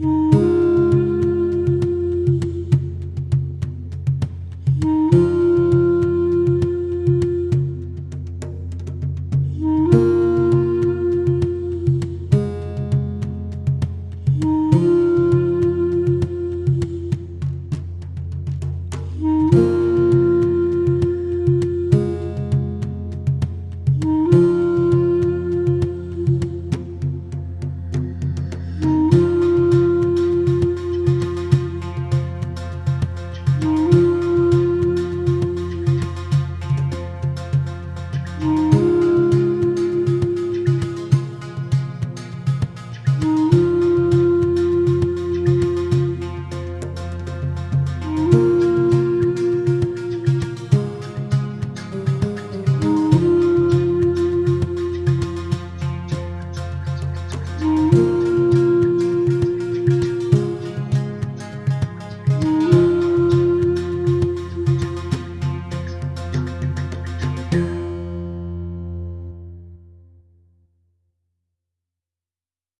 Yeah.